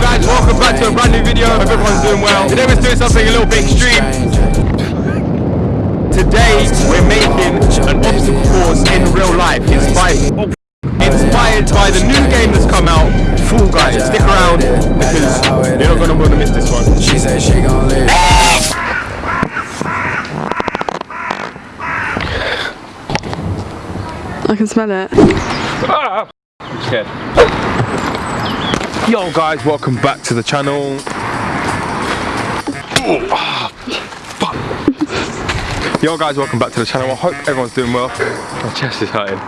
guys, welcome back to a brand new video. Hope everyone's doing well. Today we're doing something a little bit extreme. Today we're making an obstacle course in real life inspired, inspired by the new game that's come out, Fall Guys. Stick around because you're not gonna want to miss this one. She said she gon' live. I can smell it. Ah! I'm scared. Yo guys, welcome back to the channel. Ooh, ah. Yo guys, welcome back to the channel. I hope everyone's doing well. My chest is hurting.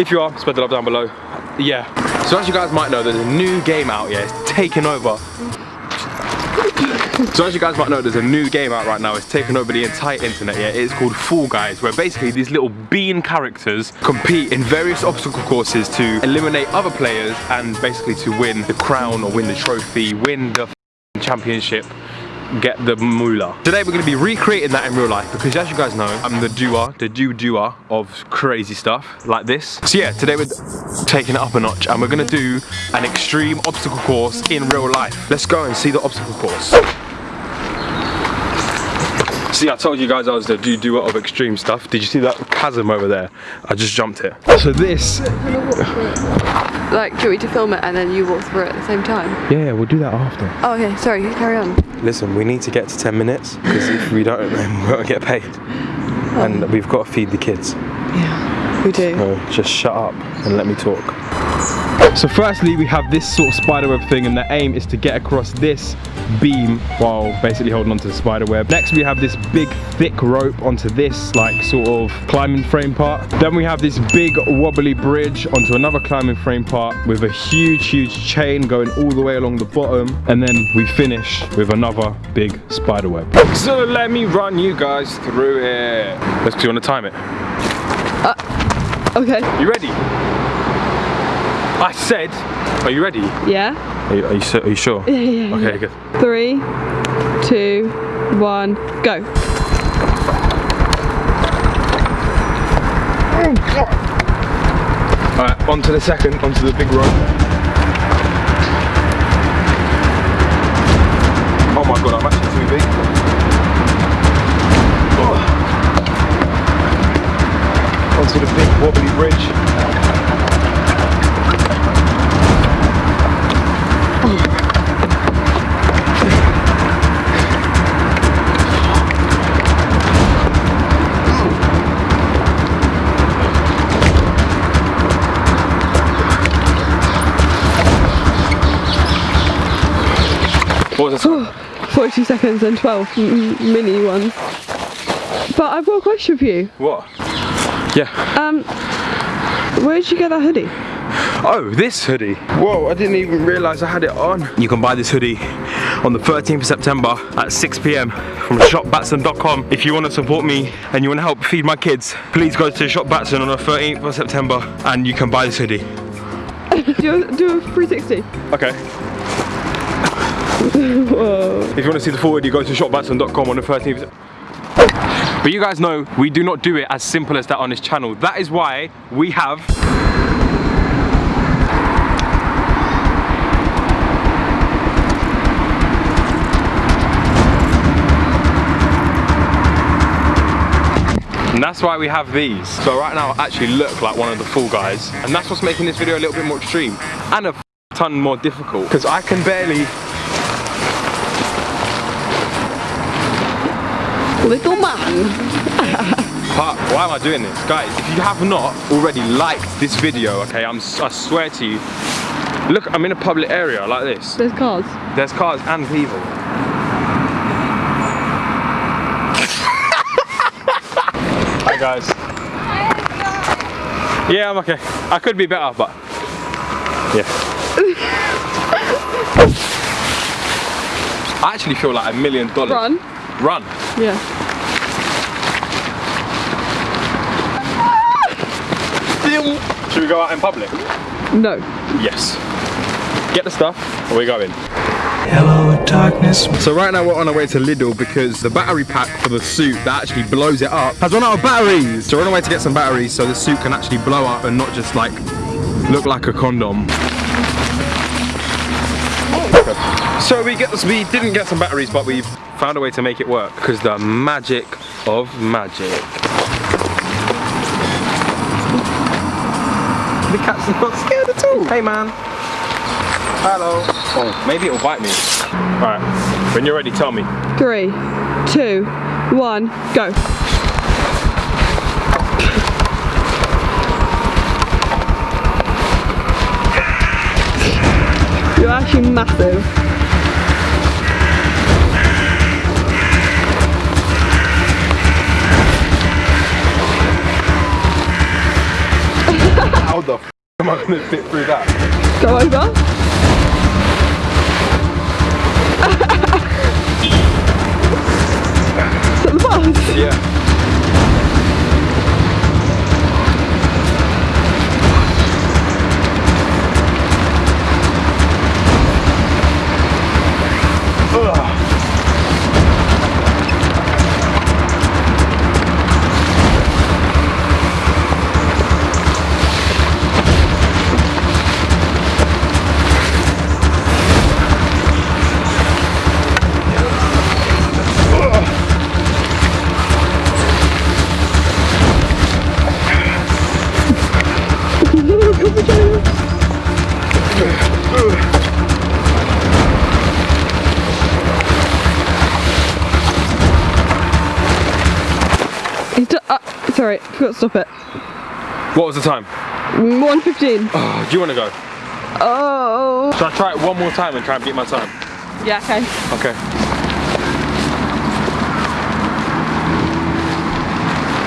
If you are, spread the love down below. Yeah. So as you guys might know, there's a new game out, yeah, it's taking over. So as you guys might know, there's a new game out right now. It's taken over the entire internet, yeah. It's called Fall Guys, where basically these little bean characters compete in various obstacle courses to eliminate other players and basically to win the crown or win the trophy, win the championship get the moolah. Today we're going to be recreating that in real life because as you guys know, I'm the doer, the do doer of crazy stuff like this. So yeah, today we're taking it up a notch and we're going to do an extreme obstacle course in real life. Let's go and see the obstacle course. See, I told you guys I was the do do a lot of extreme stuff. Did you see that chasm over there? I just jumped it. So this, Like, do you want me to film it and then you walk through it at the same time? yeah, yeah, we'll do that after. Oh, okay, sorry, carry on. Listen, we need to get to 10 minutes because if we don't, then we won't get paid. And oh. we've got to feed the kids. Yeah, we do. So just shut up and let me talk. So firstly, we have this sort of spiderweb thing and the aim is to get across this beam while basically holding onto the spiderweb. Next, we have this big thick rope onto this like sort of climbing frame part. Then we have this big wobbly bridge onto another climbing frame part with a huge, huge chain going all the way along the bottom. And then we finish with another big spiderweb. So let me run you guys through it. Let's do you want to time it? Uh, okay. You ready? I said, are you ready? Yeah? Are you, are you, are you sure? Yeah, yeah, Okay, good. Three, two, one, go. Oh god! Alright, on to the second, onto the big rope. Oh my god, I'm actually too big. Oh. Onto the big wobbly bridge. What was the time? 42 seconds and 12 m- m- mini ones. But I've got a question for you. What? Yeah. Um, where did you get that hoodie? Oh, this hoodie. Whoa, I didn't even realise I had it on. You can buy this hoodie on the 13th of September at 6 p.m. from shopbatson.com. If you want to support me and you want to help feed my kids, please go to Shop Batson on the 13th of September and you can buy this hoodie. do, a, do a 360. Okay. If you want to see the full hoodie, go to shopbatson.com on the 13th. of But you guys know we do not do it as simple as that on this channel. That is why we have And that's why we have these. So right now I actually look like one of the Fall Guys. And that's what's making this video a little bit more extreme. And a ton more difficult. Because I can barely Little man. But why am I doing this? Guys, if you have not already liked this video, okay, I'm, I swear to you, look, I'm in a public area like this. There's cars. There's cars and people. Hi guys. Yeah, I'm okay. I could be better, but yeah. I actually feel like a million dollars. Run. Run. Yeah. Should we go out in public? No. Yes. Get the stuff, and we're going. Hello, darkness. So right now we're on our way to Lidl because the battery pack for the suit that actually blows it up has run out of batteries. So we're on our way to get some batteries so the suit can actually blow up and not just like look like a condom. So we get we didn't get some batteries, but we found a way to make it work because the magic of magic. The cat's not scared at all. Hey man. Hello. Oh, maybe it'll bite me. Alright, when you're ready, tell me. Three, two, one, go. You're actually massive. Am I gonna fit through that? Go over. That? Yeah. Sorry, forgot to stop it. What was the time? 1.15. Oh, do you wanna go? Oh. Should I try it one more time and try and beat my time? Yeah, okay. Okay.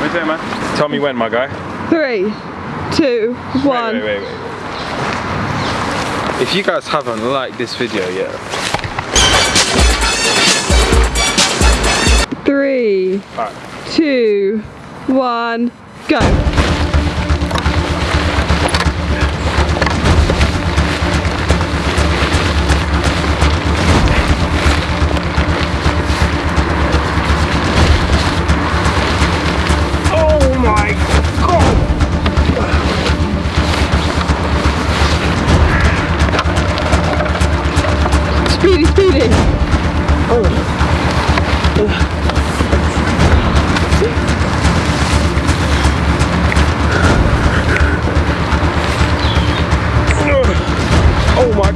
Wait there, man. Tell me when, my guy. Three, two, one. Wait, wait, wait, wait. If you guys haven't liked this video yet, Three, alright. two, one, go.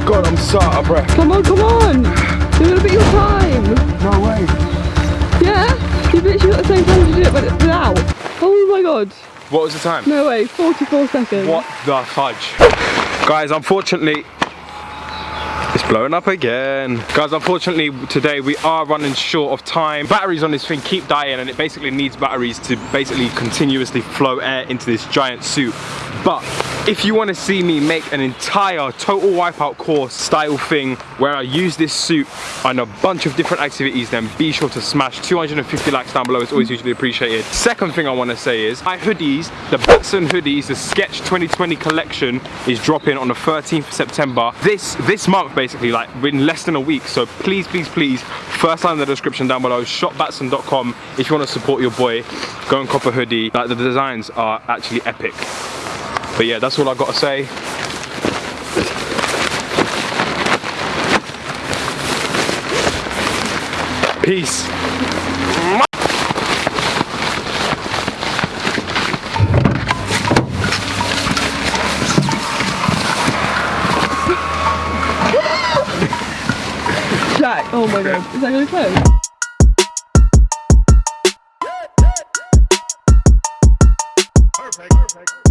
God, I'm so out of breath. Come on, come on. You're gonna beat your time. No way. Yeah? You've literally got the same time to do it but without. Oh my god. What was the time? No way, 44 seconds. What the fudge? Guys, unfortunately, it's blowing up again. Guys, unfortunately, today we are running short of time. Batteries on this thing keep dying and it basically needs batteries to basically continuously flow air into this giant suit. But if you want to see me make an entire total wipeout course style thing where I use this suit on a bunch of different activities, then be sure to smash 250 likes down below. It's always hugely appreciated. Second thing I want to say is my hoodies, the Batson hoodies, the Sketch 2020 collection is dropping on the 13th of September. This this month basically, like in less than a week. So please, please, please, first line in the description down below, shopbatson.com. If you want to support your boy, go and cop a hoodie. Like the designs are actually epic. But yeah, that's all I've got to say. Peace. Jack, oh my god. Is that gonna close? Perfect. Perfect.